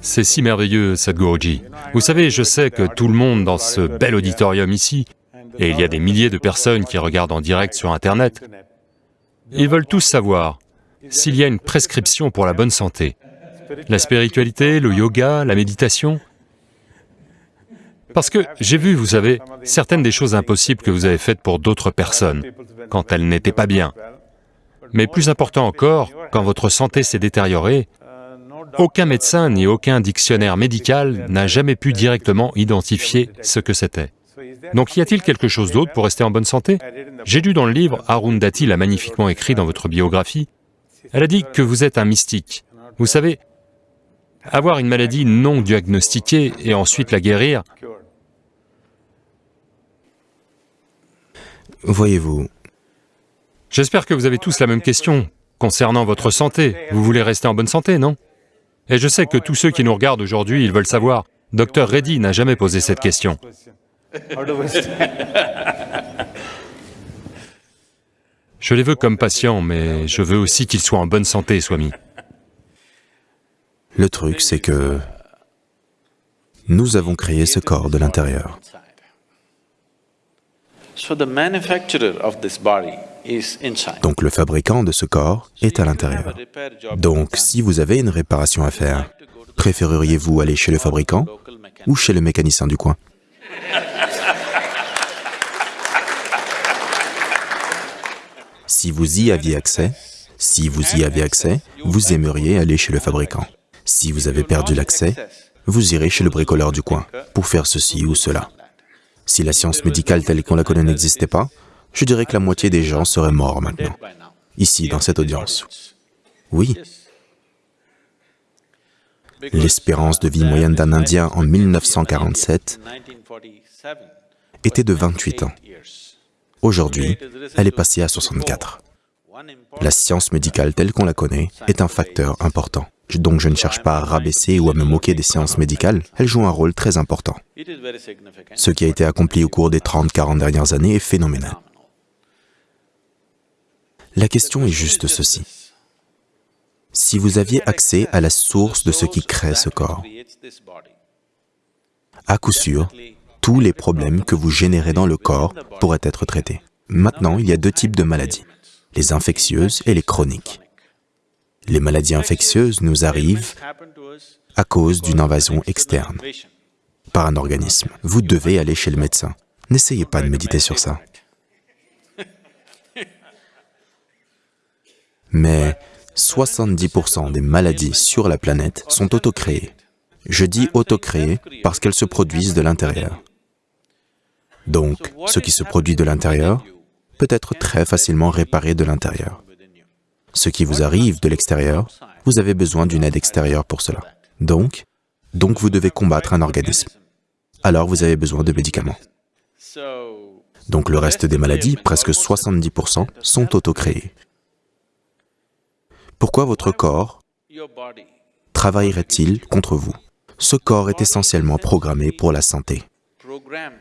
C'est si merveilleux, Sadhguruji. Vous savez, je sais que tout le monde dans ce bel auditorium ici, et il y a des milliers de personnes qui regardent en direct sur Internet, ils veulent tous savoir s'il y a une prescription pour la bonne santé. La spiritualité, le yoga, la méditation. Parce que j'ai vu, vous savez, certaines des choses impossibles que vous avez faites pour d'autres personnes, quand elles n'étaient pas bien. Mais plus important encore, quand votre santé s'est détériorée, aucun médecin ni aucun dictionnaire médical n'a jamais pu directement identifier ce que c'était. Donc y a-t-il quelque chose d'autre pour rester en bonne santé? J'ai lu dans le livre, Arundhati l'a magnifiquement écrit dans votre biographie, elle a dit que vous êtes un mystique. Vous savez, avoir une maladie non diagnostiquée et ensuite la guérir, Voyez-vous, j'espère que vous avez tous la même question concernant votre santé. Vous voulez rester en bonne santé, non? Et je sais que tous ceux qui nous regardent aujourd'hui, ils veulent savoir. Docteur Reddy n'a jamais posé cette question. Je les veux comme patients, mais je veux aussi qu'ils soient en bonne santé, Swami. le truc c'est que nous avons créé ce corps de l'intérieur. Donc le fabricant de ce corps est à l'intérieur. Donc si vous avez une réparation à faire, préféreriez-vous aller chez le fabricant ou chez le mécanicien du coin? Si vous y aviez accès, si vous y avez accès, vous aimeriez aller chez le fabricant. Si vous avez perdu l'accès, vous irez chez le bricoleur du coin pour faire ceci ou cela. Si la science médicale telle qu'on la connaît n'existait pas, je dirais que la moitié des gens seraient morts maintenant, ici, dans cette audience. Oui. L'espérance de vie moyenne d'un Indien en 1947 était de 28 ans. Aujourd'hui, elle est passée à 64. La science médicale telle qu'on la connaît est un facteur important. Donc je ne cherche pas à rabaisser ou à me moquer des sciences médicales, elles jouent un rôle très important. Ce qui a été accompli au cours des 30-40 dernières années est phénoménal. La question est juste ceci. Si vous aviez accès à la source de ce qui crée ce corps, à coup sûr, tous les problèmes que vous générez dans le corps pourraient être traités. Maintenant, il y a deux types de maladies, les infectieuses et les chroniques. Les maladies infectieuses nous arrivent à cause d'une invasion externe par un organisme. Vous devez aller chez le médecin. N'essayez pas de méditer sur ça. Mais 70% des maladies sur la planète sont autocréées. Je dis autocréées parce qu'elles se produisent de l'intérieur. Donc, ce qui se produit de l'intérieur peut être très facilement réparé de l'intérieur. Ce qui vous arrive de l'extérieur, vous avez besoin d'une aide extérieure pour cela. Donc, vous devez combattre un organisme. Alors vous avez besoin de médicaments. Donc le reste des maladies, presque 70%, sont autocréées. Pourquoi votre corps travaillerait-il contre vous? Ce corps est essentiellement programmé pour la santé.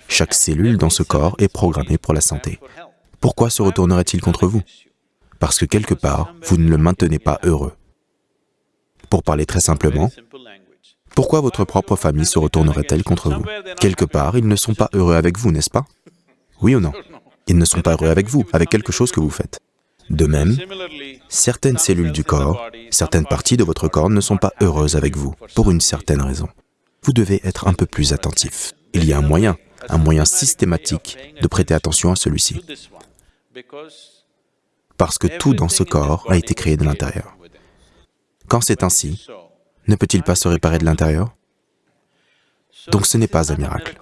Chaque cellule dans ce corps est programmée pour la santé. Pourquoi se retournerait-il contre vous? Parce que quelque part, vous ne le maintenez pas heureux. Pour parler très simplement, pourquoi votre propre famille se retournerait-elle contre vous? Quelque part, ils ne sont pas heureux avec vous, n'est-ce pas? Oui ou non? Ils ne sont pas heureux avec vous, avec quelque chose que vous faites. De même, certaines cellules du corps, certaines parties de votre corps ne sont pas heureuses avec vous, pour une certaine raison. Vous devez être un peu plus attentif. Il y a un moyen, un moyen systématique de prêter attention à celui-ci. Parce que tout dans ce corps a été créé de l'intérieur. Quand c'est ainsi, ne peut-il pas se réparer de l'intérieur? Donc ce n'est pas un miracle.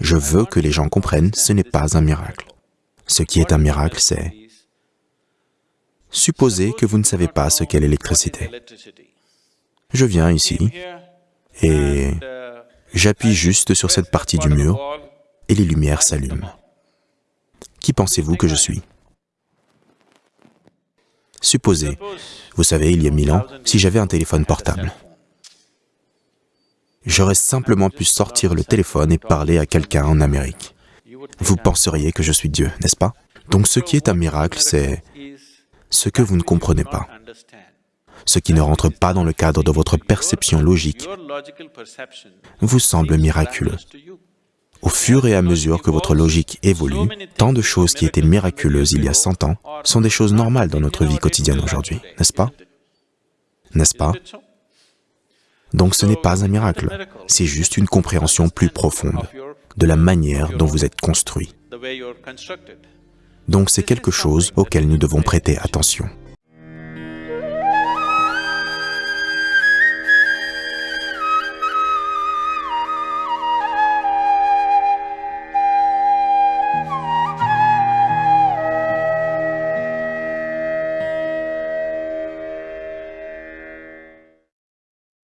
Je veux que les gens comprennent, ce n'est pas un miracle. Ce qui est un miracle, c'est... Supposez que vous ne savez pas ce qu'est l'électricité. Je viens ici et j'appuie juste sur cette partie du mur et les lumières s'allument. Qui pensez-vous que je suis? Supposez, vous savez, il y a mille ans, si j'avais un téléphone portable, j'aurais simplement pu sortir le téléphone et parler à quelqu'un en Amérique. Vous penseriez que je suis Dieu, n'est-ce pas? Donc ce qui est un miracle, c'est ce que vous ne comprenez pas. ce qui ne rentre pas dans le cadre de votre perception logique vous semble miraculeux. Au fur et à mesure que votre logique évolue, tant de choses qui étaient miraculeuses il y a 100 ans sont des choses normales dans notre vie quotidienne aujourd'hui, n'est-ce pas? N'est-ce pas? Donc ce n'est pas un miracle, c'est juste une compréhension plus profonde de la manière dont vous êtes construit. Donc c'est quelque chose auquel nous devons prêter attention.